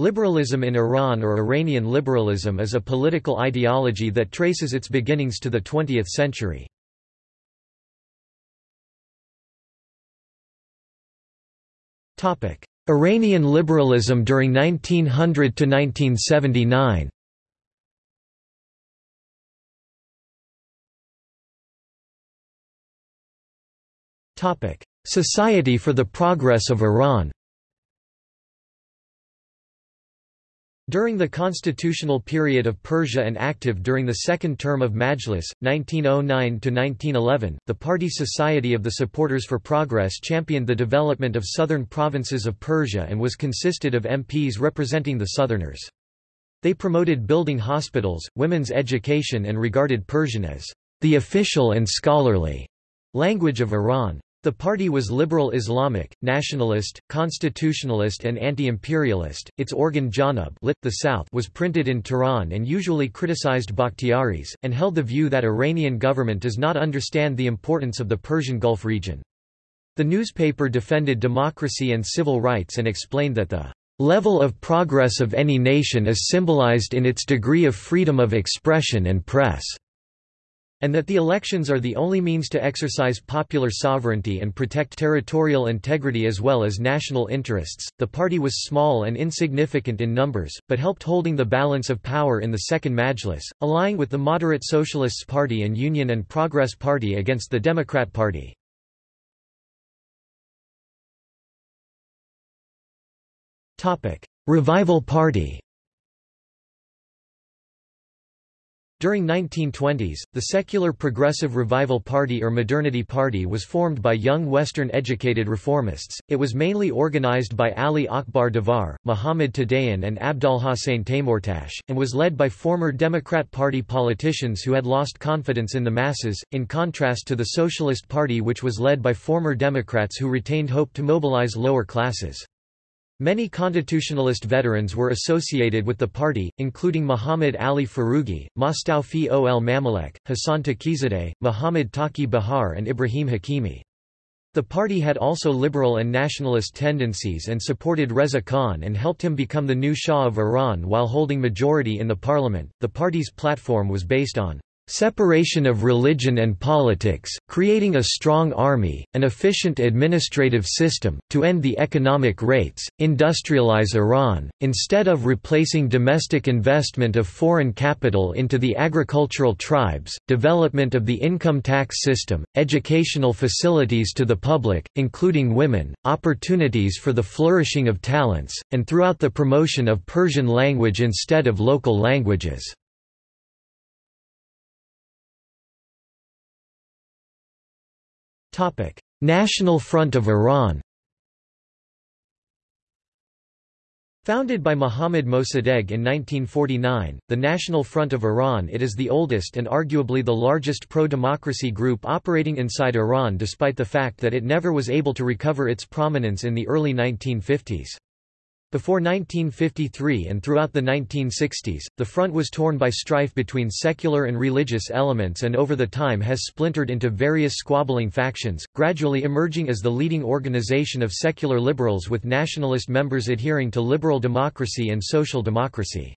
Liberalism in Iran or Iranian liberalism is a political ideology that traces its beginnings to the 20th century. Iranian liberalism during 1900 to 1979 Society for the Progress of Iran During the constitutional period of Persia and active during the second term of Majlis, 1909–1911, the party Society of the Supporters for Progress championed the development of southern provinces of Persia and was consisted of MPs representing the southerners. They promoted building hospitals, women's education and regarded Persian as the official and scholarly language of Iran. The party was liberal Islamic, nationalist, constitutionalist and anti-imperialist. Its organ Janub lit, the South was printed in Tehran and usually criticized Bakhtiaris, and held the view that Iranian government does not understand the importance of the Persian Gulf region. The newspaper defended democracy and civil rights and explained that the level of progress of any nation is symbolized in its degree of freedom of expression and press and that the elections are the only means to exercise popular sovereignty and protect territorial integrity as well as national interests. The party was small and insignificant in numbers, but helped holding the balance of power in the Second Majlis, allying with the Moderate Socialists Party and Union and Progress Party against the Democrat Party. Revival Party During 1920s, the secular Progressive Revival Party or Modernity Party was formed by young Western-educated reformists. It was mainly organized by Ali Akbar Davar, Muhammad Tadayyon and Abdolhossein Taimourtash, and was led by former Democrat Party politicians who had lost confidence in the masses, in contrast to the Socialist Party which was led by former Democrats who retained hope to mobilize lower classes. Many constitutionalist veterans were associated with the party, including Muhammad Ali Foroughi, Mostawfi ol Mamalek, Hassan Taqizadeh, Muhammad Taqi Bahar and Ibrahim Hakimi. The party had also liberal and nationalist tendencies and supported Reza Khan and helped him become the new Shah of Iran while holding majority in the parliament. The party's platform was based on Separation of religion and politics, creating a strong army, an efficient administrative system, to end the economic rates, industrialize Iran, instead of replacing domestic investment of foreign capital into the agricultural tribes, development of the income tax system, educational facilities to the public, including women, opportunities for the flourishing of talents, and throughout the promotion of Persian language instead of local languages. National Front of Iran Founded by Mohammad Mossadegh in 1949, the National Front of Iran it is the oldest and arguably the largest pro-democracy group operating inside Iran despite the fact that it never was able to recover its prominence in the early 1950s. Before 1953 and throughout the 1960s, the front was torn by strife between secular and religious elements and over the time has splintered into various squabbling factions, gradually emerging as the leading organization of secular liberals with nationalist members adhering to liberal democracy and social democracy.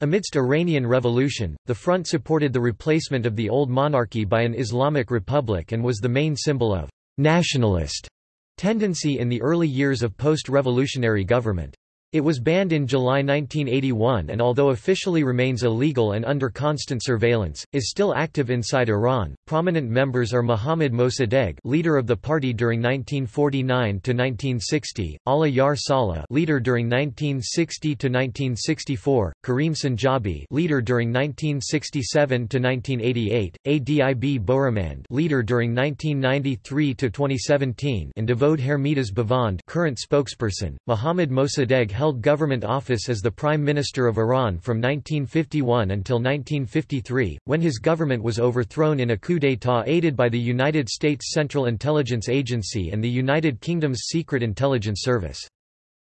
Amidst Iranian revolution, the front supported the replacement of the old monarchy by an Islamic republic and was the main symbol of nationalist tendency in the early years of post-revolutionary government. It was banned in July 1981 and although officially remains illegal and under constant surveillance, is still active inside Iran. Prominent members are Mohammad Mossadegh, leader of the party during 1949 to 1960, Allah Yar Saleh, leader during 1960 to 1964, Karim Sanjabi, leader during 1967 to 1988, Adib Boroumand, leader during 1993 to 2017, and Davod Hermidas Bavand, current spokesperson. Mohammad Mossadegh held government office as the Prime Minister of Iran from 1951 until 1953, when his government was overthrown in a coup d'état aided by the United States Central Intelligence Agency and the United Kingdom's Secret Intelligence Service.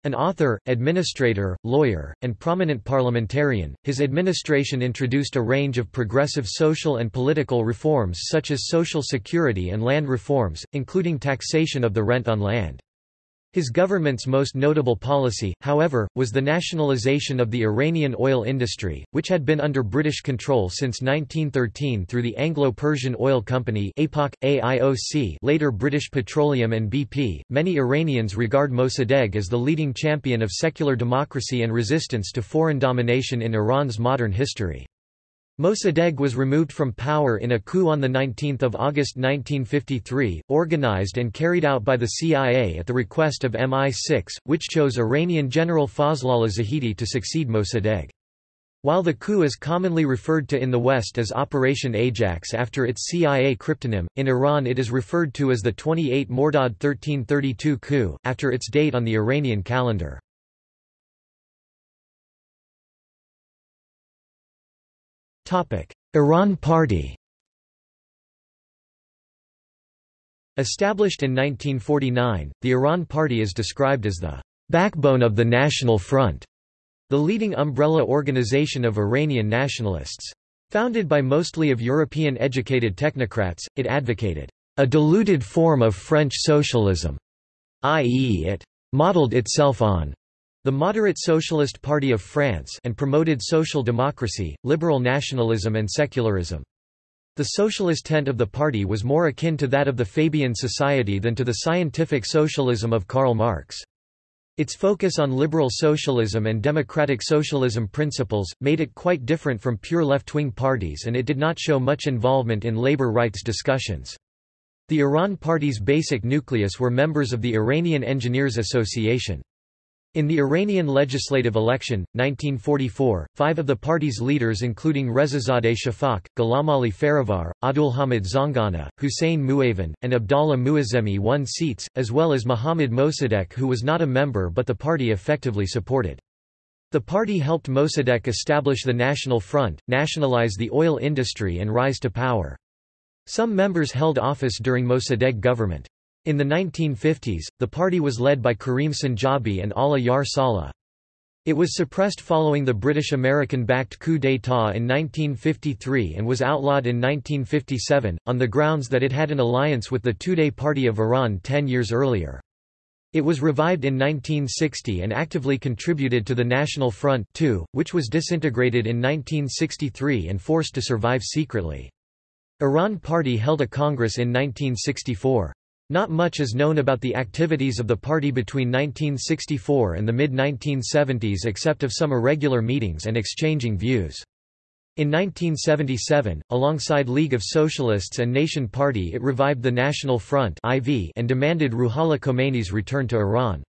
An author, administrator, lawyer, and prominent parliamentarian, his administration introduced a range of progressive social and political reforms such as social security and land reforms, including taxation of the rent on land. His government's most notable policy, however, was the nationalization of the Iranian oil industry, which had been under British control since 1913 through the Anglo-Persian Oil Company APOC, AIOC, later British Petroleum and BP. Many Iranians regard Mossadegh as the leading champion of secular democracy and resistance to foreign domination in Iran's modern history. Mossadegh was removed from power in a coup on 19 August 1953, organized and carried out by the CIA at the request of MI6, which chose Iranian General Fazlollah Zahedi to succeed Mossadegh. While the coup is commonly referred to in the West as Operation Ajax after its CIA cryptonym, in Iran it is referred to as the 28 Mordad 1332 coup, after its date on the Iranian calendar. Iran Party Established in 1949, the Iran Party is described as the backbone of the National Front, the leading umbrella organization of Iranian nationalists. Founded by mostly of European-educated technocrats, it advocated a diluted form of French socialism, i.e. it modeled itself on the Moderate Socialist Party of France and promoted social democracy, liberal nationalism and secularism. The socialist tent of the party was more akin to that of the Fabian Society than to the scientific socialism of Karl Marx. Its focus on liberal socialism and democratic socialism principles, made it quite different from pure left-wing parties and it did not show much involvement in labor rights discussions. The Iran Party's basic nucleus were members of the Iranian Engineers Association. In the Iranian legislative election, 1944, five of the party's leaders including Rezazadeh Shafak, Ghulamali Farivar, Abdulhamid Zangana, Hussein Muavan, and Abdallah Muazzemi won seats, as well as Mohammad Mossadegh who was not a member but the party effectively supported. The party helped Mossadegh establish the National Front, nationalize the oil industry and rise to power. Some members held office during Mossadegh government. In the 1950s, the party was led by Karim Sanjabi and Allah Yar Saleh. It was suppressed following the British-American-backed coup d'état in 1953 and was outlawed in 1957, on the grounds that it had an alliance with the Tudeh Party of Iran ten years earlier. It was revived in 1960 and actively contributed to the National Front too, which was disintegrated in 1963 and forced to survive secretly. Iran Party held a congress in 1964. Not much is known about the activities of the party between 1964 and the mid-1970s except of some irregular meetings and exchanging views. In 1977, alongside League of Socialists and Nation Party it revived the National Front and demanded Ruhollah Khomeini's return to Iran.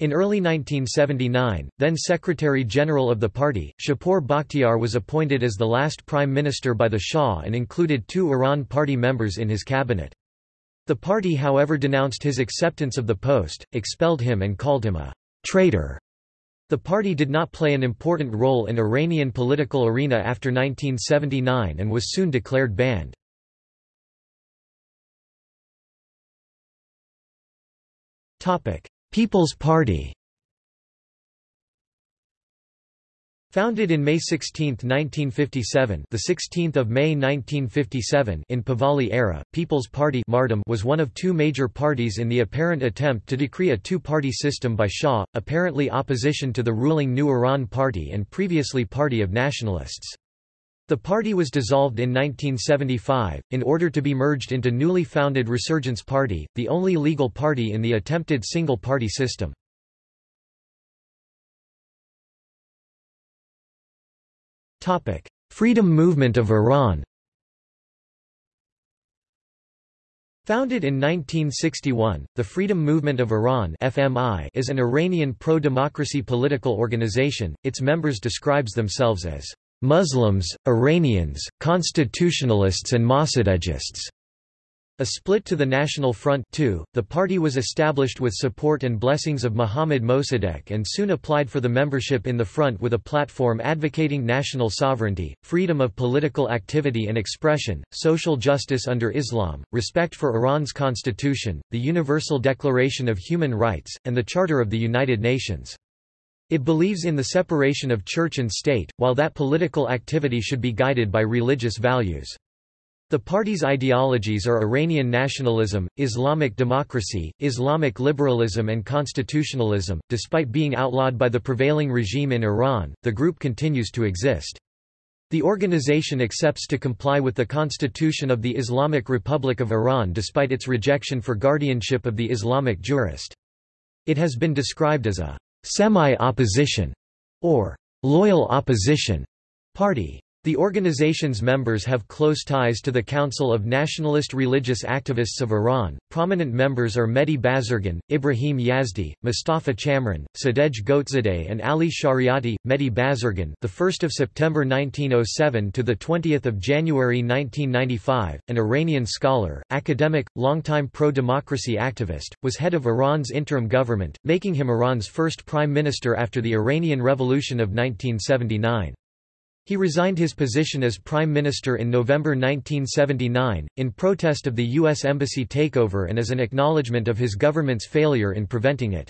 In early 1979, then Secretary-General of the party, Shapur Bakhtiar was appointed as the last prime minister by the Shah and included two Iran party members in his cabinet. The party however denounced his acceptance of the post, expelled him and called him a traitor. The party did not play an important role in Iranian political arena after 1979 and was soon declared banned. People's Party Founded in May 16, 1957, the 16th of May 1957 in Pahlavi era, People's Party was one of two major parties in the apparent attempt to decree a two-party system by Shah, apparently opposition to the ruling New Iran Party and previously Party of Nationalists. The party was dissolved in 1975, in order to be merged into newly founded Resurgence Party, the only legal party in the attempted single-party system. Topic: Freedom Movement of Iran. Founded in 1961, the Freedom Movement of Iran (FMI) is an Iranian pro-democracy political organization. Its members describes themselves as Muslims, Iranians, constitutionalists and Mossadeghists. A split to the National Front too, the party was established with support and blessings of Mohammad Mossadegh and soon applied for the membership in the front with a platform advocating national sovereignty, freedom of political activity and expression, social justice under Islam, respect for Iran's constitution, the Universal Declaration of Human Rights, and the Charter of the United Nations. It believes in the separation of church and state, while that political activity should be guided by religious values. The party's ideologies are Iranian nationalism, Islamic democracy, Islamic liberalism, and constitutionalism. Despite being outlawed by the prevailing regime in Iran, the group continues to exist. The organization accepts to comply with the constitution of the Islamic Republic of Iran despite its rejection for guardianship of the Islamic jurist. It has been described as a semi-opposition or loyal opposition party. The organization's members have close ties to the Council of Nationalist Religious Activists of Iran. Prominent members are Mehdi Bazargan, Ibrahim Yazdi, Mustafa Chamran, Sadegh Ghotbzadeh, and Ali Shariati. Mehdi Bazargan, the 1st of September 1907 to the 20th of January 1995, an Iranian scholar, academic, longtime pro-democracy activist, was head of Iran's interim government, making him Iran's first prime minister after the Iranian Revolution of 1979. He resigned his position as Prime Minister in November 1979, in protest of the U.S. Embassy takeover and as an acknowledgement of his government's failure in preventing it.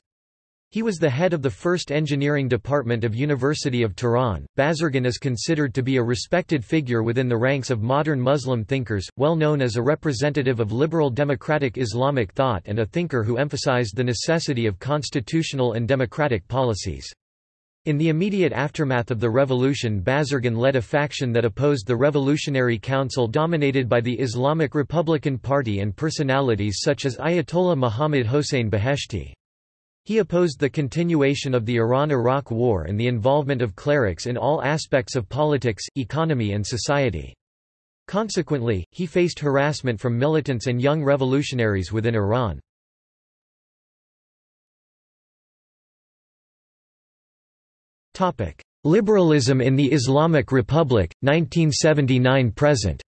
He was the head of the first engineering department of University of Tehran. Bazargan is considered to be a respected figure within the ranks of modern Muslim thinkers, well known as a representative of liberal democratic Islamic thought and a thinker who emphasized the necessity of constitutional and democratic policies. In the immediate aftermath of the revolution Bazargan led a faction that opposed the Revolutionary Council dominated by the Islamic Republican Party and personalities such as Ayatollah Muhammad Hossein Beheshti. He opposed the continuation of the Iran–Iraq War and the involvement of clerics in all aspects of politics, economy and society. Consequently, he faced harassment from militants and young revolutionaries within Iran. Liberalism in the Islamic Republic, 1979–present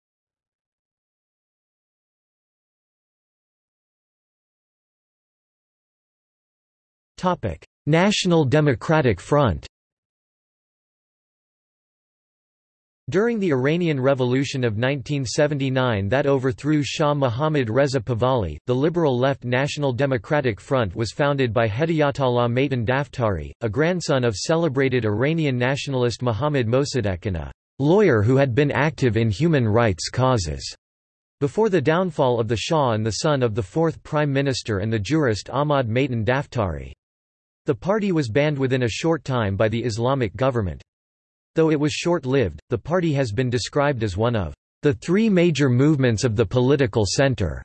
National Democratic Front During the Iranian Revolution of 1979 that overthrew Shah Mohammad Reza Pahlavi, the liberal left National Democratic Front was founded by Hedayatollah Maitan Daftari, a grandson of celebrated Iranian nationalist Mohammad Mossadegh and a lawyer who had been active in human rights causes. Before the downfall of the Shah and the son of the fourth Prime Minister and the jurist Ahmad Maitan Daftari. The party was banned within a short time by the Islamic government. Though it was short-lived, the party has been described as one of the three major movements of the political center.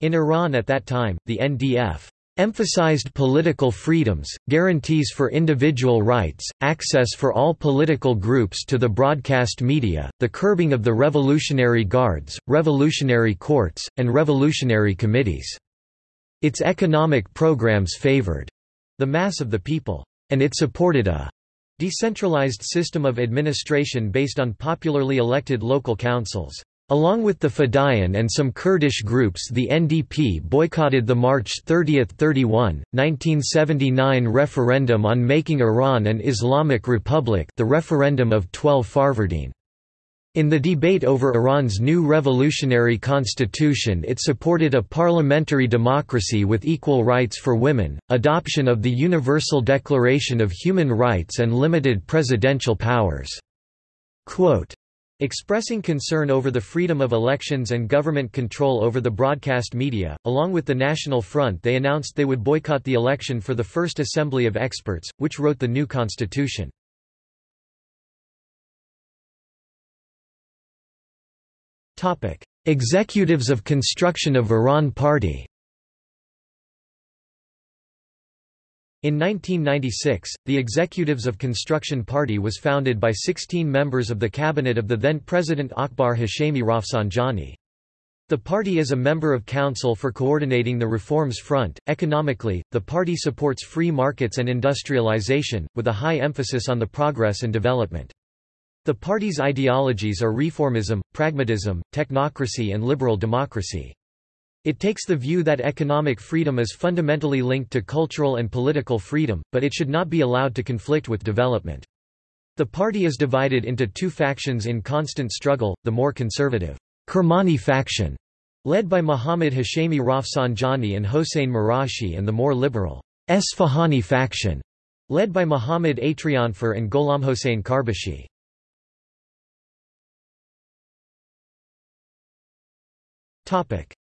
In Iran at that time, the NDF emphasized political freedoms, guarantees for individual rights, access for all political groups to the broadcast media, the curbing of the Revolutionary Guards, revolutionary courts, and revolutionary committees. Its economic programs favored the mass of the people, and it supported a Decentralized system of administration based on popularly elected local councils. Along with the Fedayeen and some Kurdish groups the NDP boycotted the March 30–31, 1979 referendum on making Iran an Islamic Republic the referendum of 12 Farvardin. In the debate over Iran's new revolutionary constitution it supported a parliamentary democracy with equal rights for women, adoption of the Universal Declaration of Human Rights and limited presidential powers. Quote, Expressing concern over the freedom of elections and government control over the broadcast media, along with the National Front they announced they would boycott the election for the First Assembly of Experts, which wrote the new constitution. Executives of Construction of Iran Party. In 1996, the Executives of Construction Party was founded by 16 members of the cabinet of the then-President Akbar Hashemi Rafsanjani. The party is a member of Council for Coordinating the Reforms Front. Economically, the party supports free markets and industrialization, with a high emphasis on the progress and development. The party's ideologies are reformism, pragmatism, technocracy and liberal democracy. It takes the view that economic freedom is fundamentally linked to cultural and political freedom, but it should not be allowed to conflict with development. The party is divided into two factions in constant struggle, the more conservative Kermani faction, led by Muhammad Hashemi Rafsanjani and Hossein Marashi and the more liberal Esfahani faction, led by Muhammad Atrianfar and Gholamhossein Karbashi.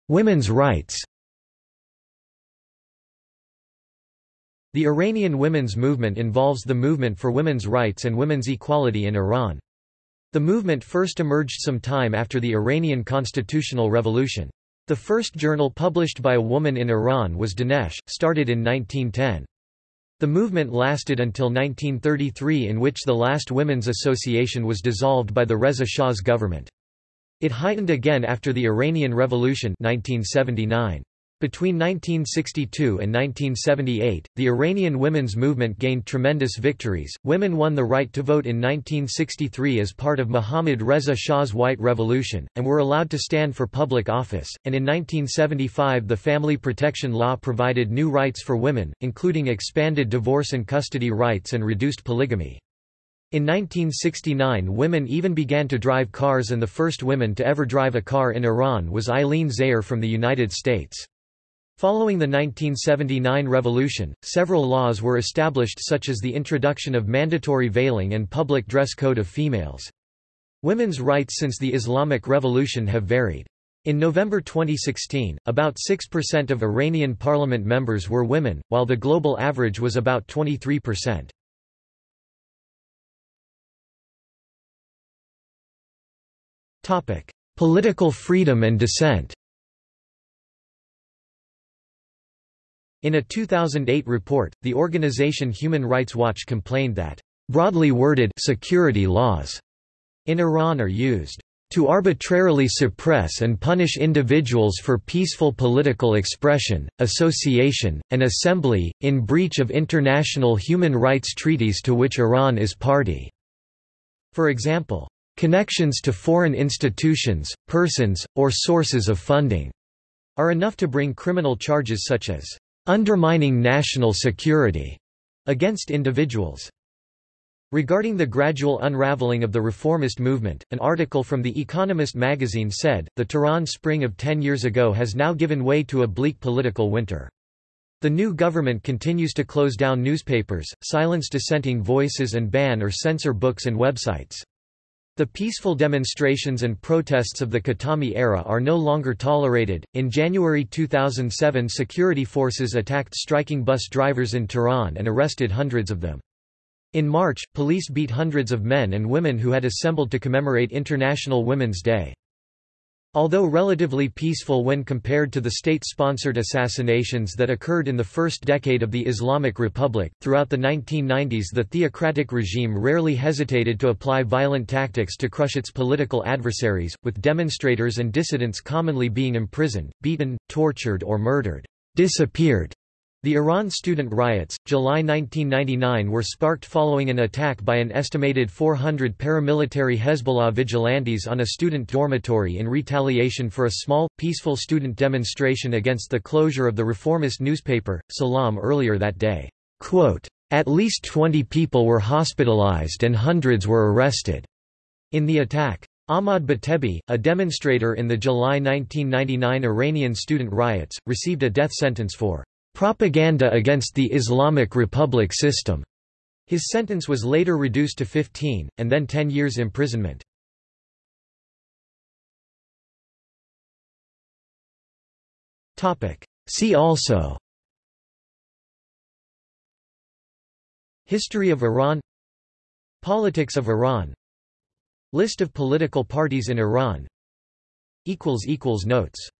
Women's rights The Iranian women's movement involves the movement for women's rights and women's equality in Iran. The movement first emerged some time after the Iranian constitutional revolution. The first journal published by a woman in Iran was Danesh, started in 1910. The movement lasted until 1933 in which the last women's association was dissolved by the Reza Shah's government. It heightened again after the Iranian Revolution 1979. Between 1962 and 1978, the Iranian women's movement gained tremendous victories. Women won the right to vote in 1963 as part of Mohammad Reza Shah's White Revolution, and were allowed to stand for public office, and in 1975 the Family Protection Law provided new rights for women, including expanded divorce and custody rights and reduced polygamy. In 1969 women even began to drive cars and the first woman to ever drive a car in Iran was Eileen Zayer from the United States. Following the 1979 revolution, several laws were established such as the introduction of mandatory veiling and public dress code of females. Women's rights since the Islamic Revolution have varied. In November 2016, about 6% of Iranian parliament members were women, while the global average was about 23%. Political freedom and dissent In a 2008 report, the organization Human Rights Watch complained that, "...broadly worded security laws," in Iran are used to arbitrarily suppress and punish individuals for peaceful political expression, association, and assembly, in breach of international human rights treaties to which Iran is party." For example, "...connections to foreign institutions, persons, or sources of funding," are enough to bring criminal charges such as undermining national security against individuals. Regarding the gradual unraveling of the reformist movement, an article from The Economist magazine said, the Tehran spring of ten years ago has now given way to a bleak political winter. The new government continues to close down newspapers, silence dissenting voices and ban or censor books and websites. The peaceful demonstrations and protests of the Khatami era are no longer tolerated. In January 2007, security forces attacked striking bus drivers in Tehran and arrested hundreds of them. In March, police beat hundreds of men and women who had assembled to commemorate International Women's Day. Although relatively peaceful when compared to the state-sponsored assassinations that occurred in the first decade of the Islamic Republic, throughout the 1990s the theocratic regime rarely hesitated to apply violent tactics to crush its political adversaries, with demonstrators and dissidents commonly being imprisoned, beaten, tortured or murdered. Disappeared the Iran student riots, July 1999 were sparked following an attack by an estimated 400 paramilitary Hezbollah vigilantes on a student dormitory in retaliation for a small, peaceful student demonstration against the closure of the reformist newspaper, Salam earlier that day. Quote, At least 20 people were hospitalized and hundreds were arrested. In the attack, Ahmad Batebi, a demonstrator in the July 1999 Iranian student riots, received a death sentence for propaganda against the Islamic Republic system. His sentence was later reduced to 15, and then 10 years imprisonment. See also. History of Iran. Politics of Iran. List of political parties in Iran. Notes